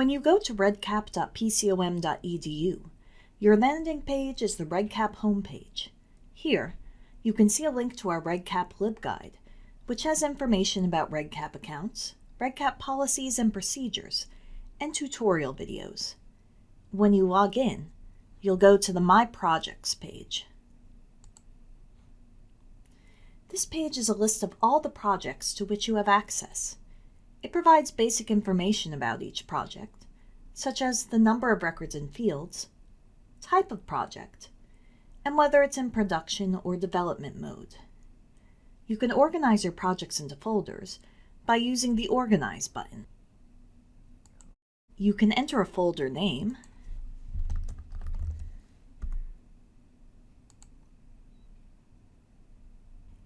When you go to redcap.pcom.edu, your landing page is the REDCap homepage. Here, you can see a link to our REDCap LibGuide, which has information about REDCap accounts, REDCap policies and procedures, and tutorial videos. When you log in, you'll go to the My Projects page. This page is a list of all the projects to which you have access. It provides basic information about each project, such as the number of records and fields, type of project, and whether it's in production or development mode. You can organize your projects into folders by using the Organize button. You can enter a folder name,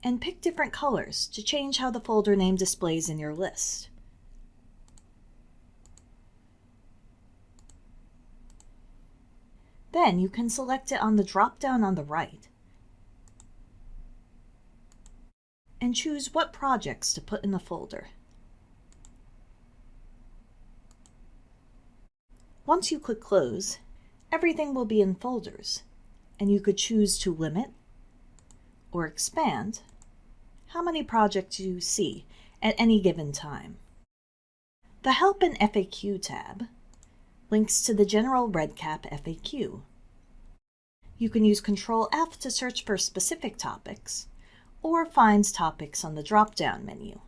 and pick different colors to change how the folder name displays in your list. Then you can select it on the drop-down on the right and choose what projects to put in the folder. Once you click Close, everything will be in folders, and you could choose to limit or expand how many projects you see at any given time. The Help and FAQ tab links to the general REDCap FAQ. You can use Control F to search for specific topics, or find topics on the drop-down menu.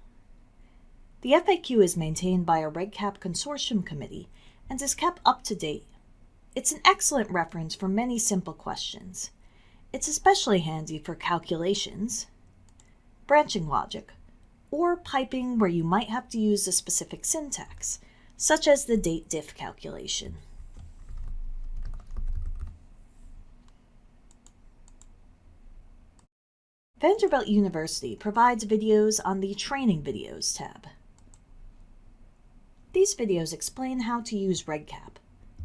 The FAQ is maintained by a REDCap consortium committee and is kept up to date. It's an excellent reference for many simple questions. It's especially handy for calculations, branching logic, or piping where you might have to use a specific syntax, such as the date diff calculation. Vanderbilt University provides videos on the Training Videos tab. These videos explain how to use REDCap,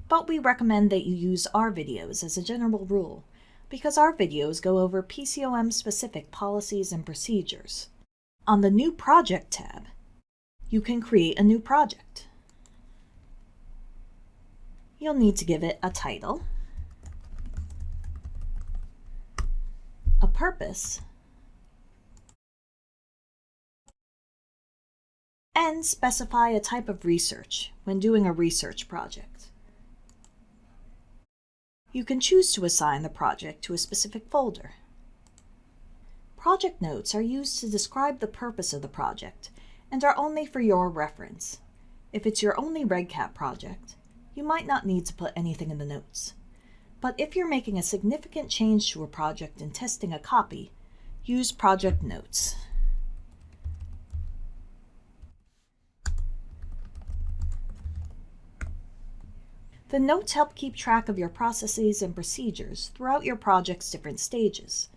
but we recommend that you use our videos as a general rule because our videos go over PCOM-specific policies and procedures. On the New Project tab, you can create a new project. You'll need to give it a title, a purpose, and specify a type of research when doing a research project. You can choose to assign the project to a specific folder. Project notes are used to describe the purpose of the project and are only for your reference. If it's your only REDCap project, you might not need to put anything in the notes. But if you're making a significant change to a project and testing a copy, use project notes. The notes help keep track of your processes and procedures throughout your project's different stages.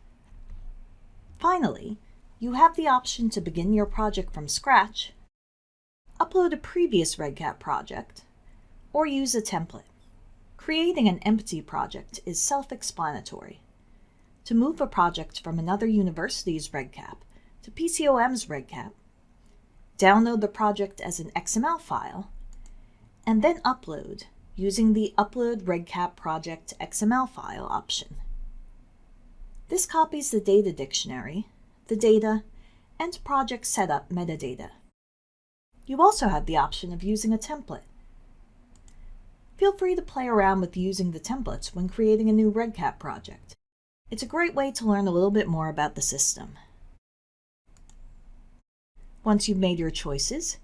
Finally, you have the option to begin your project from scratch, upload a previous REDCap project, or use a template. Creating an empty project is self-explanatory. To move a project from another university's REDCap to PCOM's REDCap, download the project as an XML file, and then upload using the Upload REDCap Project XML file option. This copies the data dictionary, the data, and project setup metadata. You also have the option of using a template. Feel free to play around with using the templates when creating a new REDCap project. It's a great way to learn a little bit more about the system. Once you've made your choices,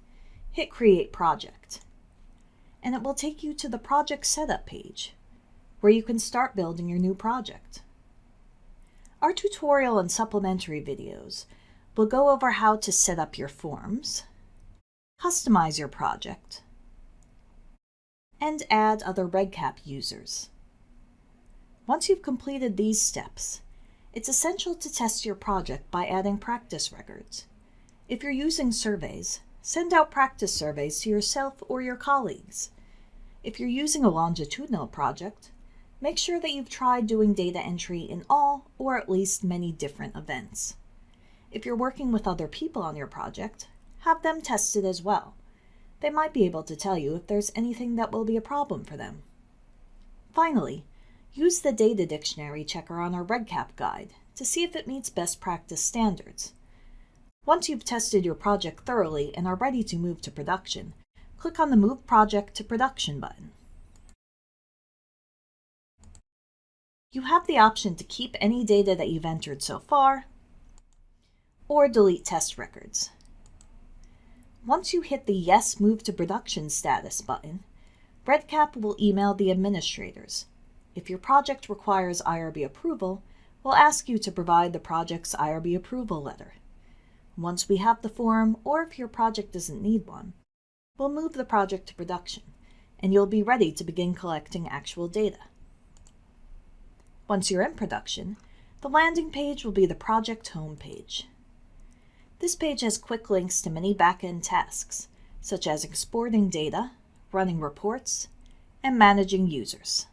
hit Create Project and it will take you to the project setup page, where you can start building your new project. Our tutorial and supplementary videos will go over how to set up your forms, customize your project, and add other REDCap users. Once you've completed these steps, it's essential to test your project by adding practice records. If you're using surveys, Send out practice surveys to yourself or your colleagues. If you're using a longitudinal project, make sure that you've tried doing data entry in all or at least many different events. If you're working with other people on your project, have them tested as well. They might be able to tell you if there's anything that will be a problem for them. Finally, use the data dictionary checker on our REDCap guide to see if it meets best practice standards. Once you've tested your project thoroughly and are ready to move to production, click on the Move Project to Production button. You have the option to keep any data that you've entered so far, or delete test records. Once you hit the Yes Move to Production status button, REDCap will email the administrators. If your project requires IRB approval, we'll ask you to provide the project's IRB approval letter. Once we have the form, or if your project doesn't need one, we'll move the project to production, and you'll be ready to begin collecting actual data. Once you're in production, the landing page will be the project home page. This page has quick links to many back-end tasks, such as exporting data, running reports, and managing users.